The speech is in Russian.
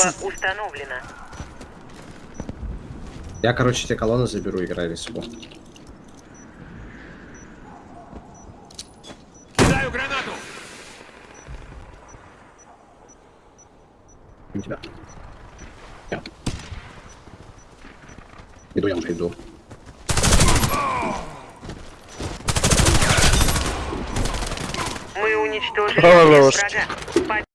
Бомба установлена. Я, короче, те колонны заберу, играй риску. Кидаю гранату! У тебя. Я. Иду, я уже иду. Мы уничтожили врага.